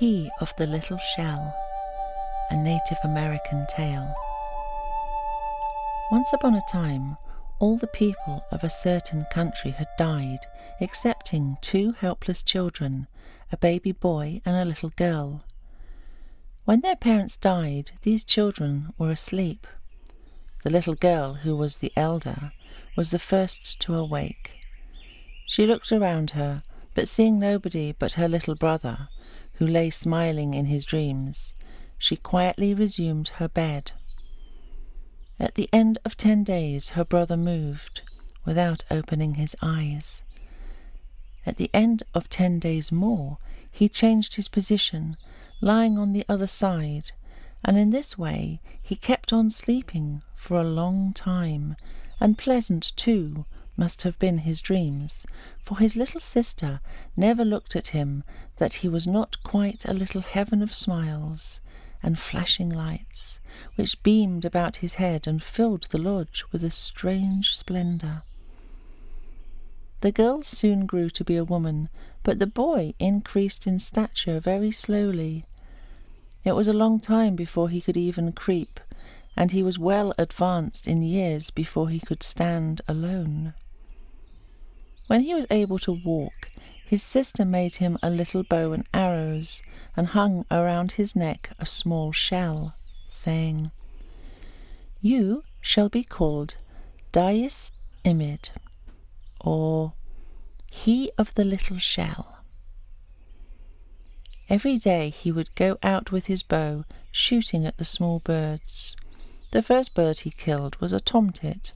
He of the Little Shell, a Native American tale. Once upon a time, all the people of a certain country had died, excepting two helpless children, a baby boy and a little girl. When their parents died, these children were asleep. The little girl, who was the elder, was the first to awake. She looked around her, but seeing nobody but her little brother, who lay smiling in his dreams, she quietly resumed her bed. At the end of ten days, her brother moved without opening his eyes. At the end of ten days more, he changed his position, lying on the other side, and in this way he kept on sleeping for a long time, and pleasant too must have been his dreams, for his little sister never looked at him that he was not quite a little heaven of smiles and flashing lights, which beamed about his head and filled the lodge with a strange splendour. The girl soon grew to be a woman, but the boy increased in stature very slowly. It was a long time before he could even creep, and he was well advanced in years before he could stand alone. When he was able to walk, his sister made him a little bow and arrows, and hung around his neck a small shell, saying, You shall be called Dais Imid, or He of the Little Shell. Every day he would go out with his bow, shooting at the small birds. The first bird he killed was a tomtit,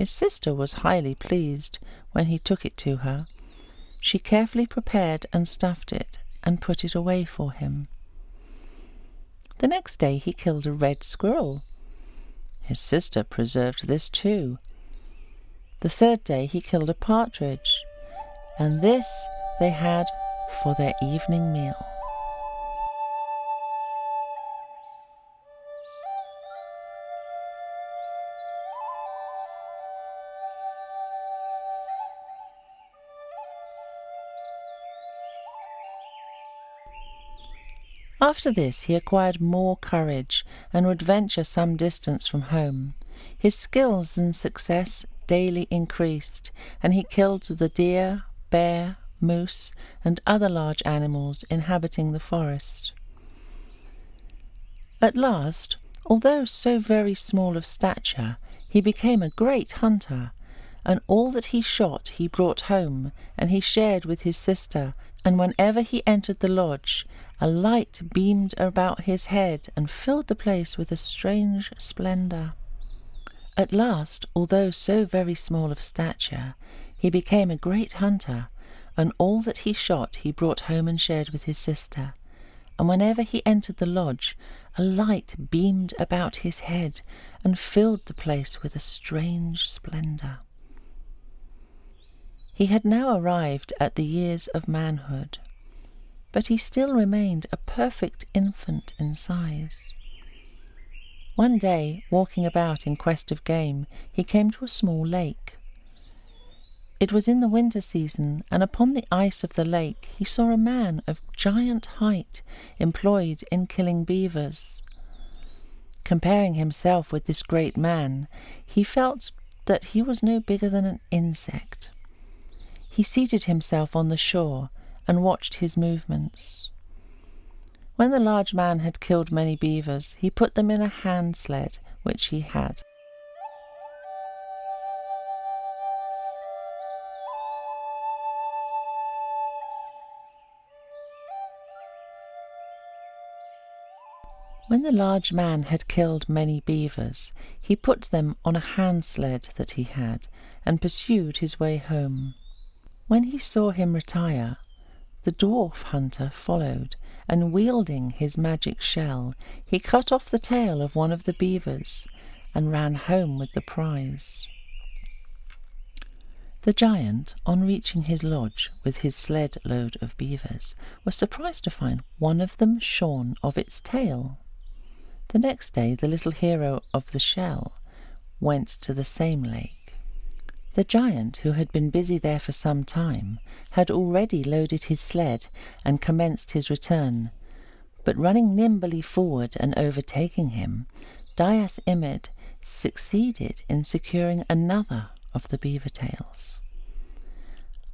his sister was highly pleased when he took it to her. She carefully prepared and stuffed it and put it away for him. The next day he killed a red squirrel. His sister preserved this too. The third day he killed a partridge, and this they had for their evening meal. After this he acquired more courage and would venture some distance from home. His skills and success daily increased, and he killed the deer, bear, moose, and other large animals inhabiting the forest. At last, although so very small of stature, he became a great hunter, and all that he shot he brought home, and he shared with his sister, and whenever he entered the lodge, a light beamed about his head and filled the place with a strange splendour. At last, although so very small of stature, he became a great hunter, and all that he shot he brought home and shared with his sister. And whenever he entered the lodge, a light beamed about his head and filled the place with a strange splendour. He had now arrived at the years of manhood, but he still remained a perfect infant in size. One day, walking about in quest of game, he came to a small lake. It was in the winter season, and upon the ice of the lake he saw a man of giant height employed in killing beavers. Comparing himself with this great man, he felt that he was no bigger than an insect. He seated himself on the shore and watched his movements. When the large man had killed many beavers, he put them in a hand sled which he had. When the large man had killed many beavers, he put them on a hand sled that he had, and pursued his way home. When he saw him retire, the dwarf hunter followed, and wielding his magic shell, he cut off the tail of one of the beavers and ran home with the prize. The giant, on reaching his lodge with his sled load of beavers, was surprised to find one of them shorn of its tail. The next day the little hero of the shell went to the same lake. The giant, who had been busy there for some time, had already loaded his sled and commenced his return. But running nimbly forward and overtaking him, Dais Imid succeeded in securing another of the beaver tails.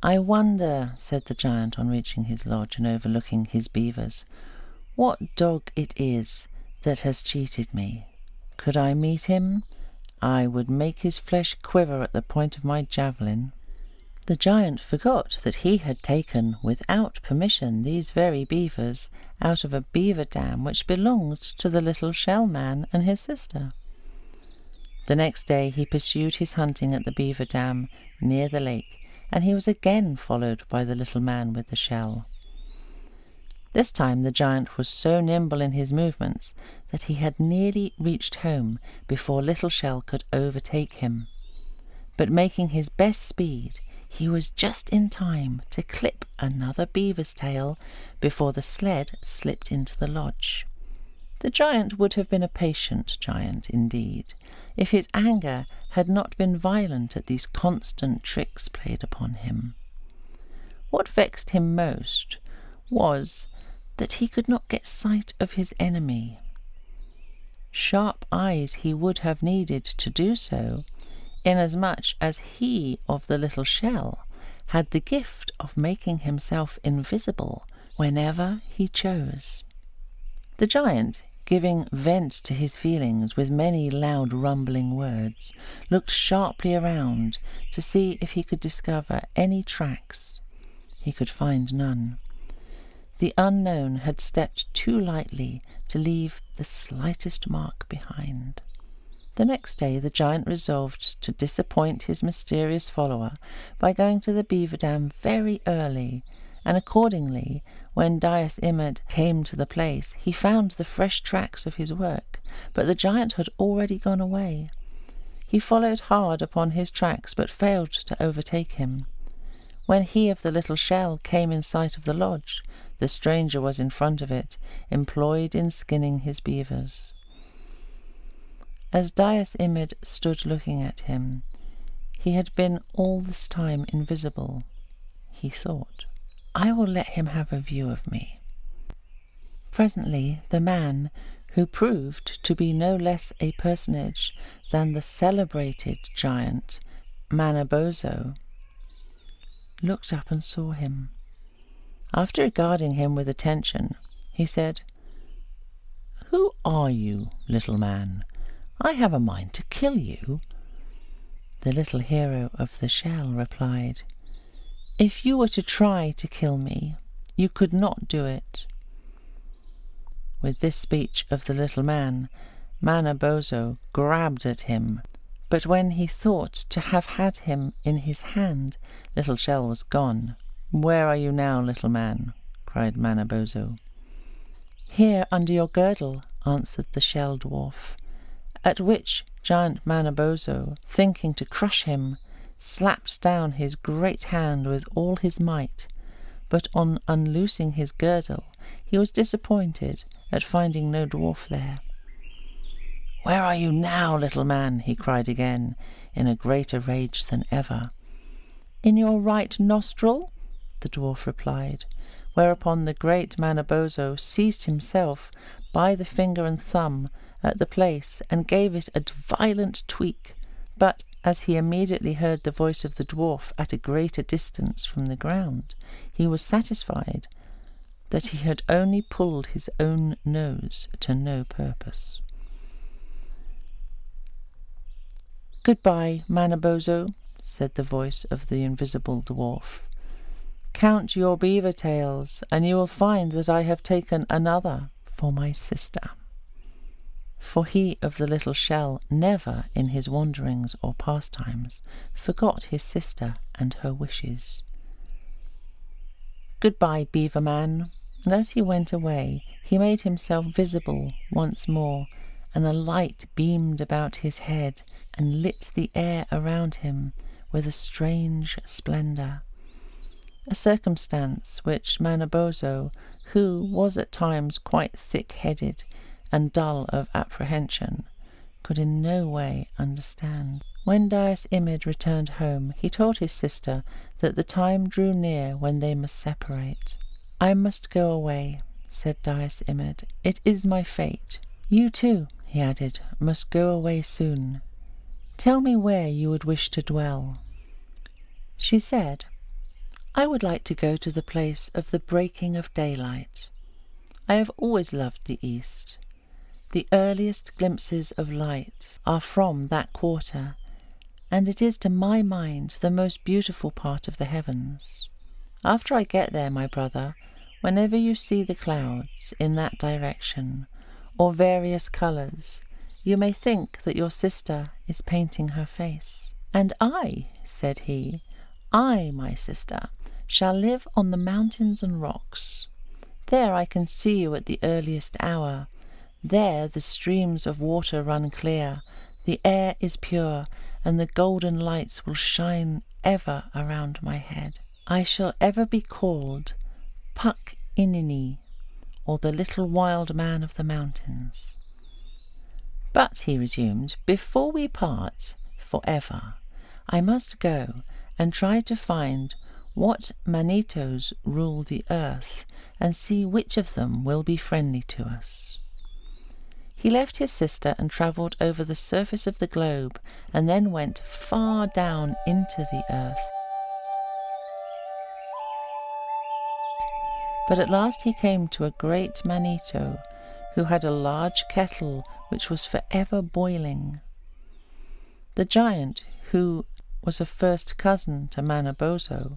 I wonder, said the giant on reaching his lodge and overlooking his beavers, what dog it is that has cheated me. Could I meet him? I would make his flesh quiver at the point of my javelin. The giant forgot that he had taken, without permission, these very beavers out of a beaver dam which belonged to the little shell man and his sister. The next day he pursued his hunting at the beaver dam near the lake, and he was again followed by the little man with the shell. This time the giant was so nimble in his movements that he had nearly reached home before Little Shell could overtake him. But making his best speed, he was just in time to clip another beaver's tail before the sled slipped into the lodge. The giant would have been a patient giant indeed, if his anger had not been violent at these constant tricks played upon him. What vexed him most was that he could not get sight of his enemy. Sharp eyes he would have needed to do so, inasmuch as he of the little shell had the gift of making himself invisible whenever he chose. The giant, giving vent to his feelings with many loud rumbling words, looked sharply around to see if he could discover any tracks. He could find none. The unknown had stepped too lightly to leave the slightest mark behind. The next day the giant resolved to disappoint his mysterious follower by going to the beaver dam very early, and accordingly, when Dais Imid came to the place, he found the fresh tracks of his work, but the giant had already gone away. He followed hard upon his tracks, but failed to overtake him. When he of the little shell came in sight of the lodge, the stranger was in front of it, employed in skinning his beavers. As Dais Imid stood looking at him, he had been all this time invisible. He thought, I will let him have a view of me. Presently the man, who proved to be no less a personage than the celebrated giant Manabozho, looked up and saw him. After regarding him with attention, he said, Who are you, little man? I have a mind to kill you. The little hero of the shell replied, If you were to try to kill me, you could not do it. With this speech of the little man, Manabozho grabbed at him, but when he thought to have had him in his hand, Little Shell was gone. Where are you now, little man? cried Manabozho. Here under your girdle, answered the shell dwarf, at which giant Manabozho, thinking to crush him, slapped down his great hand with all his might, but on unloosing his girdle he was disappointed at finding no dwarf there. Where are you now, little man? he cried again, in a greater rage than ever. In your right nostril, the dwarf replied, whereupon the great Manabozho seized himself by the finger and thumb at the place and gave it a violent tweak, but as he immediately heard the voice of the dwarf at a greater distance from the ground, he was satisfied that he had only pulled his own nose to no purpose. Goodbye, Manabozho, said the voice of the invisible dwarf. Count your beaver tails, and you will find that I have taken another for my sister. For he of the little shell never, in his wanderings or pastimes, forgot his sister and her wishes. Goodbye, beaver man. And as he went away, he made himself visible once more, and a light beamed about his head and lit the air around him with a strange splendour a circumstance which Manabozho, who was at times quite thick-headed and dull of apprehension, could in no way understand. When Dais Imid returned home, he told his sister that the time drew near when they must separate. I must go away, said Dais Imid. It is my fate. You too, he added, must go away soon. Tell me where you would wish to dwell. She said, I would like to go to the place of the breaking of daylight. I have always loved the East. The earliest glimpses of light are from that quarter, and it is to my mind the most beautiful part of the heavens. After I get there, my brother, whenever you see the clouds in that direction, or various colours, you may think that your sister is painting her face. And I, said he, I, my sister, shall live on the mountains and rocks. There I can see you at the earliest hour. There the streams of water run clear, the air is pure, and the golden lights will shine ever around my head. I shall ever be called Puck Inini, or the little wild man of the mountains. But, he resumed, before we part for ever, I must go and try to find what Manitos rule the earth and see which of them will be friendly to us. He left his sister and travelled over the surface of the globe and then went far down into the earth. But at last he came to a great Manito who had a large kettle which was for ever boiling. The giant, who was a first cousin to Manabozho,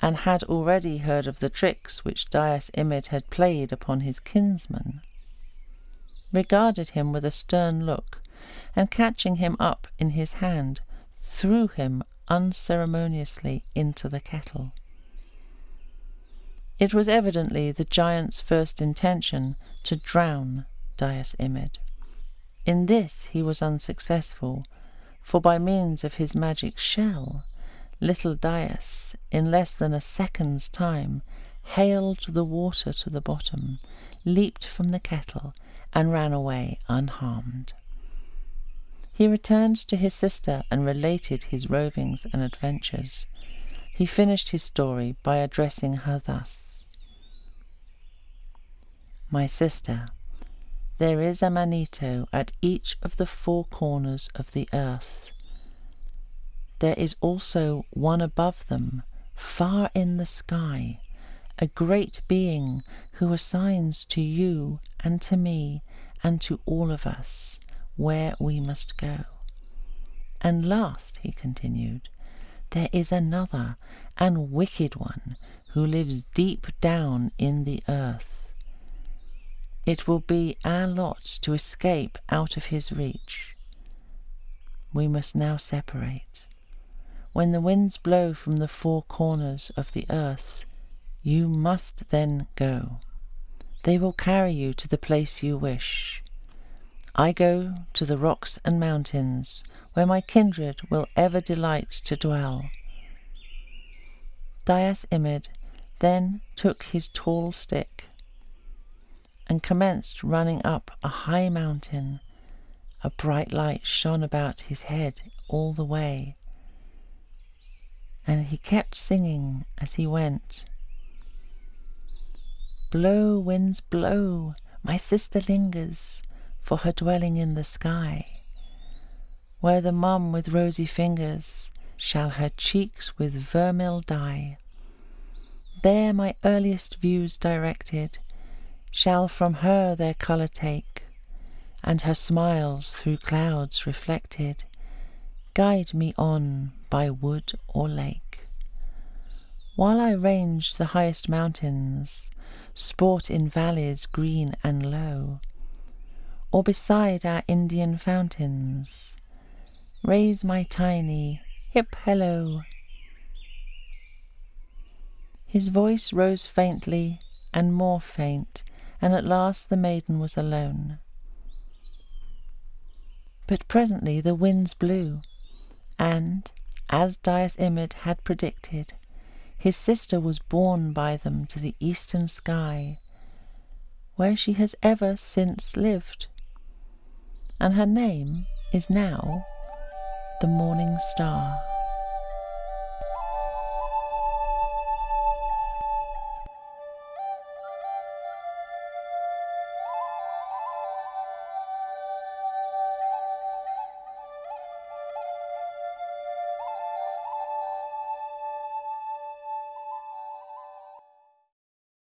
and had already heard of the tricks which Dais Imid had played upon his kinsman, regarded him with a stern look, and catching him up in his hand, threw him unceremoniously into the kettle. It was evidently the giant's first intention to drown Dais Imid. In this he was unsuccessful, for by means of his magic shell, little Dais, in less than a second's time, haled the water to the bottom, leaped from the kettle, and ran away unharmed. He returned to his sister and related his rovings and adventures. He finished his story by addressing her thus My sister, there is a Manito at each of the four corners of the earth. There is also one above them, far in the sky, a great being who assigns to you and to me and to all of us where we must go. And last, he continued, there is another and wicked one who lives deep down in the earth. It will be our lot to escape out of his reach. We must now separate. When the winds blow from the four corners of the earth, you must then go. They will carry you to the place you wish. I go to the rocks and mountains, where my kindred will ever delight to dwell. Dais Imid then took his tall stick and commenced running up a high mountain. A bright light shone about his head all the way, and he kept singing as he went. Blow, winds, blow, my sister lingers for her dwelling in the sky, where the mum with rosy fingers shall her cheeks with vermil dye. There my earliest views directed shall from her their colour take, and her smiles through clouds reflected guide me on by wood or lake. While I range the highest mountains, sport in valleys green and low, or beside our Indian fountains, raise my tiny hip hello. His voice rose faintly and more faint, and at last the maiden was alone. But presently the winds blew, and, as Dais Imid had predicted, his sister was borne by them to the eastern sky, where she has ever since lived, and her name is now the morning star.